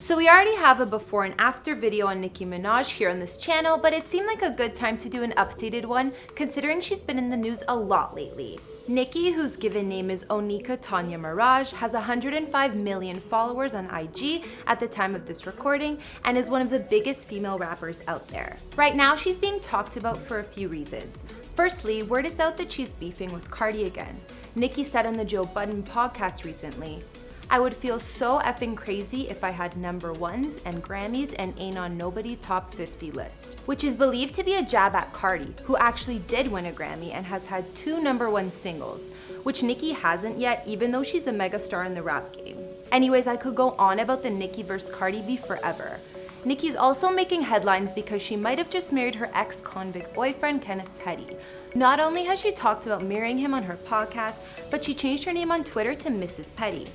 So we already have a before and after video on Nicki Minaj here on this channel, but it seemed like a good time to do an updated one considering she's been in the news a lot lately. Nicki, whose given name is Onika Tanya Maraj, has 105 million followers on IG at the time of this recording and is one of the biggest female rappers out there. Right now, she's being talked about for a few reasons. Firstly, word is out that she's beefing with Cardi again. Nicki said on the Joe Budden podcast recently, I would feel so effing crazy if I had number ones and Grammys and ain't on nobody top 50 list. Which is believed to be a jab at Cardi, who actually did win a Grammy and has had two number one singles, which Nicki hasn't yet even though she's a megastar in the rap game. Anyways, I could go on about the Nicki vs Cardi beef forever. Nicki's also making headlines because she might have just married her ex-convict boyfriend, Kenneth Petty. Not only has she talked about marrying him on her podcast, but she changed her name on Twitter to Mrs. Petty.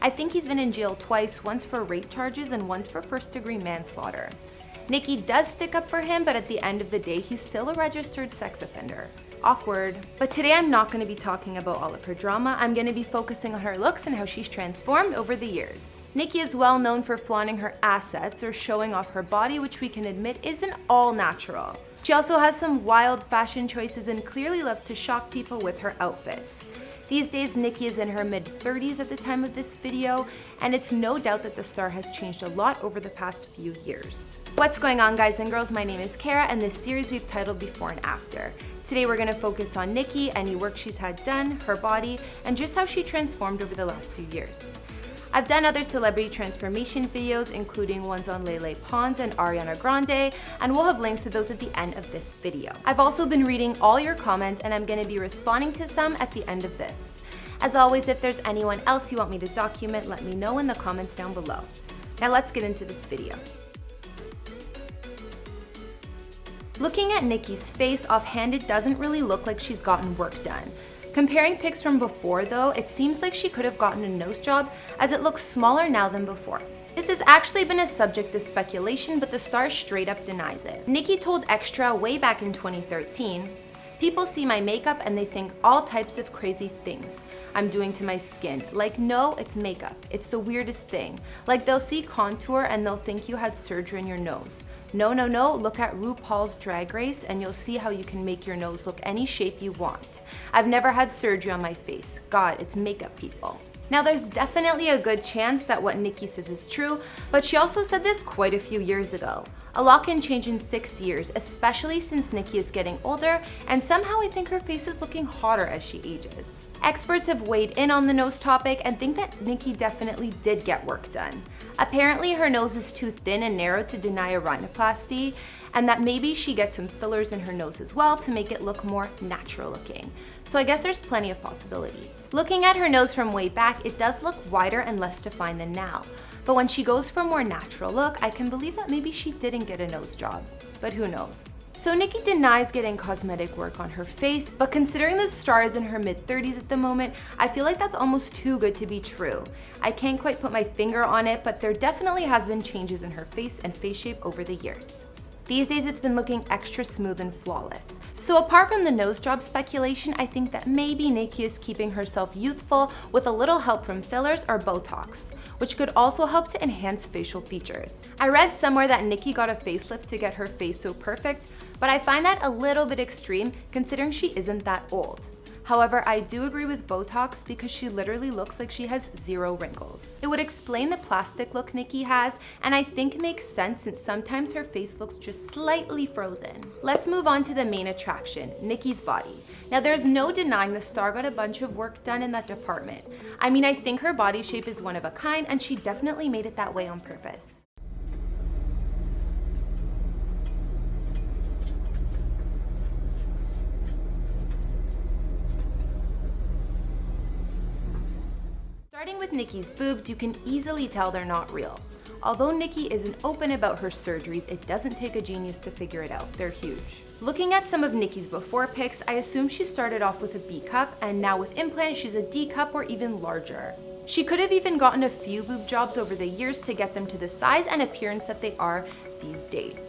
I think he's been in jail twice, once for rape charges and once for first degree manslaughter. Nicki does stick up for him, but at the end of the day, he's still a registered sex offender. Awkward. But today I'm not going to be talking about all of her drama, I'm going to be focusing on her looks and how she's transformed over the years. Nicki is well known for flaunting her assets or showing off her body, which we can admit isn't all natural. She also has some wild fashion choices and clearly loves to shock people with her outfits. These days, Nicki is in her mid-30s at the time of this video, and it's no doubt that the star has changed a lot over the past few years. What's going on guys and girls? My name is Kara, and this series we've titled Before and After. Today we're to focus on Nicki, any work she's had done, her body, and just how she transformed over the last few years. I've done other celebrity transformation videos, including ones on Lele Pons and Ariana Grande, and we'll have links to those at the end of this video. I've also been reading all your comments and I'm gonna be responding to some at the end of this. As always, if there's anyone else you want me to document, let me know in the comments down below. Now let's get into this video. Looking at Nicki's face offhand, it doesn't really look like she's gotten work done. Comparing pics from before though, it seems like she could have gotten a nose job as it looks smaller now than before. This has actually been a subject of speculation, but the star straight up denies it. Nicki told Extra way back in 2013, People see my makeup and they think all types of crazy things I'm doing to my skin. Like, no, it's makeup. It's the weirdest thing. Like, they'll see contour and they'll think you had surgery in your nose. No, no, no, look at RuPaul's Drag Race and you'll see how you can make your nose look any shape you want. I've never had surgery on my face. God, it's makeup people. Now there's definitely a good chance that what Nicki says is true, but she also said this quite a few years ago. A lot can change in six years, especially since Nicki is getting older, and somehow I think her face is looking hotter as she ages. Experts have weighed in on the nose topic and think that Nicki definitely did get work done. Apparently her nose is too thin and narrow to deny a rhinoplasty, and that maybe she gets some fillers in her nose as well to make it look more natural looking. So I guess there's plenty of possibilities. Looking at her nose from way back, it does look wider and less defined than now. But when she goes for a more natural look, I can believe that maybe she didn't get a nose job. But who knows? So Nicki denies getting cosmetic work on her face, but considering the star is in her mid-30s at the moment, I feel like that's almost too good to be true. I can't quite put my finger on it, but there definitely has been changes in her face and face shape over the years. These days it's been looking extra smooth and flawless. So apart from the nose job speculation, I think that maybe Nicki is keeping herself youthful with a little help from fillers or Botox which could also help to enhance facial features. I read somewhere that Nicki got a facelift to get her face so perfect, but I find that a little bit extreme considering she isn't that old. However, I do agree with Botox because she literally looks like she has zero wrinkles. It would explain the plastic look Nicki has, and I think makes sense since sometimes her face looks just slightly frozen. Let's move on to the main attraction, Nicki's body. Now there's no denying the star got a bunch of work done in that department. I mean, I think her body shape is one of a kind and she definitely made it that way on purpose. Starting with Nicki's boobs, you can easily tell they're not real. Although Nicki isn't open about her surgeries, it doesn't take a genius to figure it out. They're huge. Looking at some of Nicki's before pics, I assume she started off with a B cup and now with implants she's a D cup or even larger. She could have even gotten a few boob jobs over the years to get them to the size and appearance that they are these days.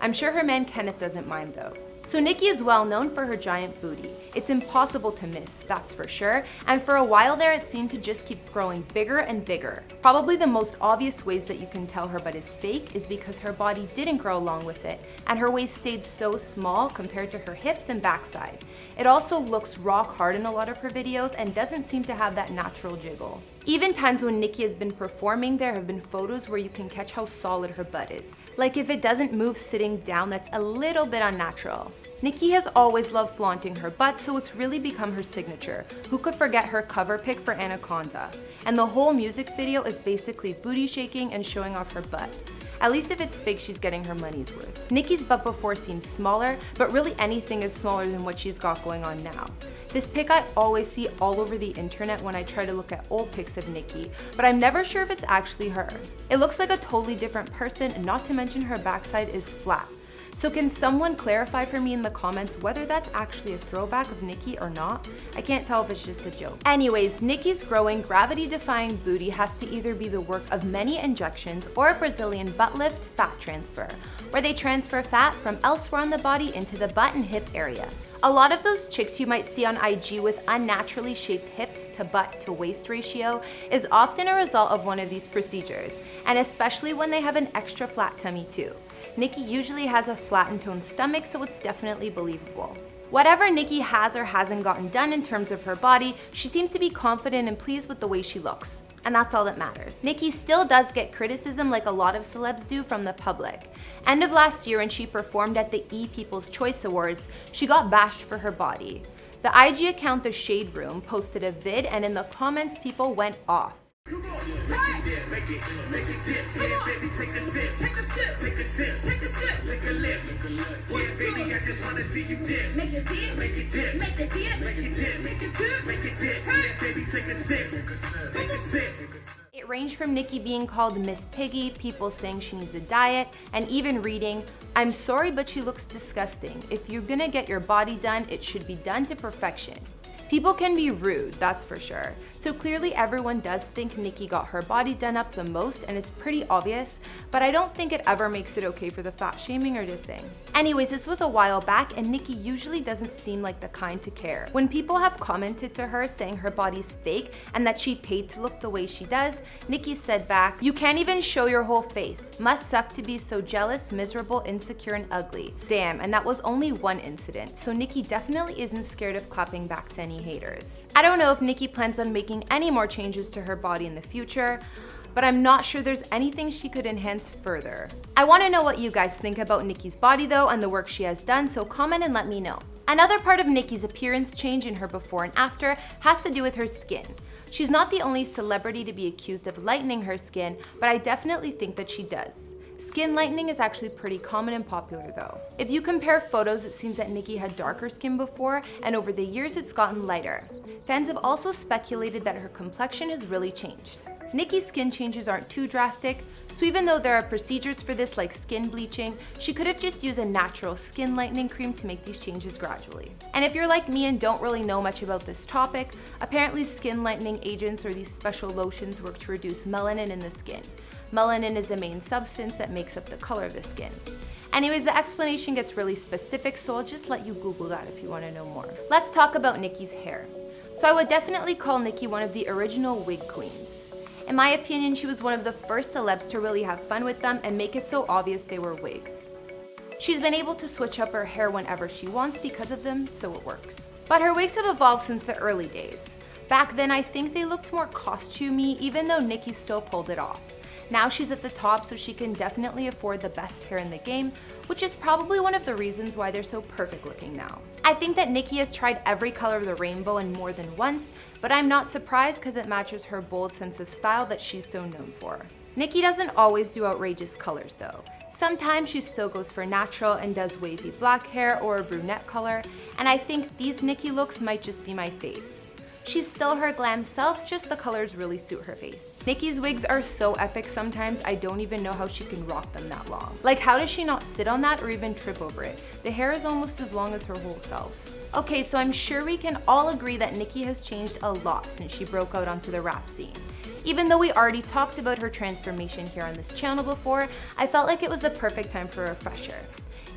I'm sure her man Kenneth doesn't mind though. So Nicki is well known for her giant booty. It's impossible to miss, that's for sure, and for a while there it seemed to just keep growing bigger and bigger. Probably the most obvious ways that you can tell her butt is fake is because her body didn't grow along with it, and her waist stayed so small compared to her hips and backside. It also looks rock hard in a lot of her videos and doesn't seem to have that natural jiggle. Even times when Nicki has been performing, there have been photos where you can catch how solid her butt is. Like if it doesn't move sitting down, that's a little bit unnatural. Nicki has always loved flaunting her butt, so it's really become her signature. Who could forget her cover pic for Anaconda? And the whole music video is basically booty shaking and showing off her butt. At least if it's fake, she's getting her money's worth. Nicki's butt before seems smaller, but really anything is smaller than what she's got going on now. This pic I always see all over the internet when I try to look at old pics of Nicki, but I'm never sure if it's actually her. It looks like a totally different person, not to mention her backside is flat. So can someone clarify for me in the comments whether that's actually a throwback of Nicki or not? I can't tell if it's just a joke. Anyways, Nicki's growing gravity-defying booty has to either be the work of many injections or a Brazilian butt lift fat transfer, where they transfer fat from elsewhere on the body into the butt and hip area. A lot of those chicks you might see on IG with unnaturally shaped hips to butt to waist ratio is often a result of one of these procedures, and especially when they have an extra flat tummy too. Nicki usually has a flat and toned stomach, so it's definitely believable. Whatever Nicki has or hasn't gotten done in terms of her body, she seems to be confident and pleased with the way she looks. And that's all that matters. Nicki still does get criticism like a lot of celebs do from the public. End of last year when she performed at the E! People's Choice Awards, she got bashed for her body. The IG account The Shade Room posted a vid and in the comments people went off. Come on. It, make it dip. Yeah, baby, take a sip. Take a sip. Take a sip. Take a sip. Lick a lip. Yeah, baby, I just wanna see you dip. Make it dip. Make it dip. Make it dip. Make it dip. Make it dip. Make it dip. Yeah, baby, take a sip. Take a sip. Take a sip. It ranged from Nicki being called Miss Piggy, people saying she needs a diet, and even reading, I'm sorry but she looks disgusting. If you're gonna get your body done, it should be done to perfection. People can be rude, that's for sure. So clearly everyone does think Nicki got her body done up the most and it's pretty obvious, but I don't think it ever makes it okay for the fat shaming or dissing. Anyways, this was a while back and Nicki usually doesn't seem like the kind to care. When people have commented to her saying her body's fake and that she paid to look the way she does, Nicki said back, you can't even show your whole face. Must suck to be so jealous, miserable, insecure, and ugly. Damn, and that was only one incident, so Nicki definitely isn't scared of clapping back to haters. I don't know if Nicki plans on making making any more changes to her body in the future, but I'm not sure there's anything she could enhance further. I wanna know what you guys think about Nicki's body though and the work she has done, so comment and let me know. Another part of Nicki's appearance change in her before and after has to do with her skin. She's not the only celebrity to be accused of lightening her skin, but I definitely think that she does. Skin lightening is actually pretty common and popular though. If you compare photos, it seems that Nicki had darker skin before, and over the years it's gotten lighter. Fans have also speculated that her complexion has really changed. Nicki's skin changes aren't too drastic, so even though there are procedures for this like skin bleaching, she could have just used a natural skin lightening cream to make these changes gradually. And if you're like me and don't really know much about this topic, apparently skin lightening agents or these special lotions work to reduce melanin in the skin. Melanin is the main substance that makes up the color of the skin. Anyways, the explanation gets really specific, so I'll just let you Google that if you want to know more. Let's talk about Nicki's hair. So I would definitely call Nicki one of the original wig queens. In my opinion, she was one of the first celebs to really have fun with them and make it so obvious they were wigs. She's been able to switch up her hair whenever she wants because of them, so it works. But her wigs have evolved since the early days. Back then, I think they looked more costumey, even though Nicki still pulled it off. Now she's at the top so she can definitely afford the best hair in the game, which is probably one of the reasons why they're so perfect looking now. I think that Nicki has tried every color of the rainbow and more than once, but I'm not surprised because it matches her bold sense of style that she's so known for. Nicki doesn't always do outrageous colors though. Sometimes she still goes for natural and does wavy black hair or a brunette color, and I think these Nicki looks might just be my faves. She's still her glam self, just the colors really suit her face. Nicki's wigs are so epic sometimes, I don't even know how she can rock them that long. Like how does she not sit on that or even trip over it? The hair is almost as long as her whole self. Okay, so I'm sure we can all agree that Nicki has changed a lot since she broke out onto the rap scene. Even though we already talked about her transformation here on this channel before, I felt like it was the perfect time for a refresher.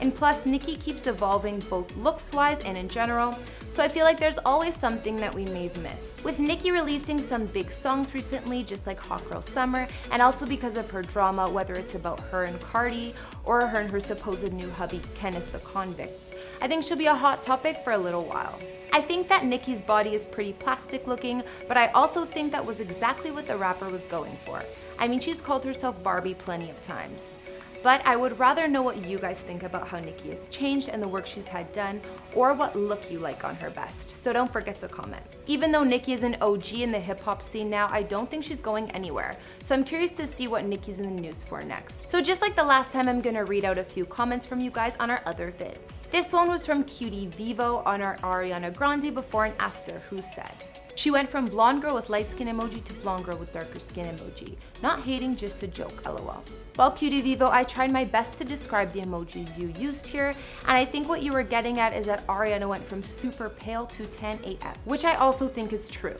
And plus, Nicki keeps evolving both looks-wise and in general, so I feel like there's always something that we may have missed. With Nicki releasing some big songs recently, just like Hot Girl Summer, and also because of her drama, whether it's about her and Cardi, or her and her supposed new hubby, Kenneth the Convict, I think she'll be a hot topic for a little while. I think that Nicki's body is pretty plastic looking, but I also think that was exactly what the rapper was going for. I mean, she's called herself Barbie plenty of times. But I would rather know what you guys think about how Nicki has changed and the work she's had done, or what look you like on her best, so don't forget to comment. Even though Nicki is an OG in the hip hop scene now, I don't think she's going anywhere, so I'm curious to see what Nicki's in the news for next. So just like the last time, I'm gonna read out a few comments from you guys on our other vids. This one was from Cutie Vivo on our Ariana Grande before and after, who said, she went from blonde girl with light skin emoji to blonde girl with darker skin emoji. Not hating, just a joke, lol. Well, Cutie Vivo, I tried my best to describe the emojis you used here, and I think what you were getting at is that Ariana went from super pale to tan AF, which I also think is true.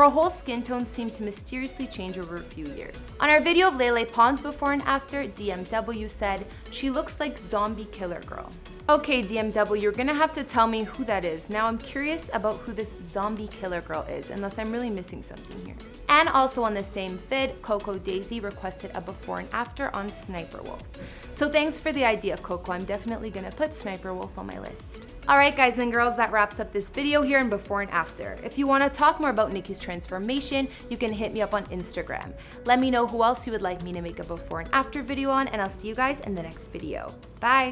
Her whole skin tone seemed to mysteriously change over a few years. On our video of Lele Pons before and after, DMW said, she looks like zombie killer girl. Okay, DMW, you're gonna have to tell me who that is. Now I'm curious about who this zombie killer girl is, unless I'm really missing something here. And also on the same vid, Coco Daisy requested a before and after on Sniper Wolf. So thanks for the idea, Coco. I'm definitely gonna put Sniper Wolf on my list. Alright guys and girls, that wraps up this video here in before and after. If you want to talk more about Nicki's transformation, you can hit me up on Instagram. Let me know who else you would like me to make a before and after video on, and I'll see you guys in the next video. Bye!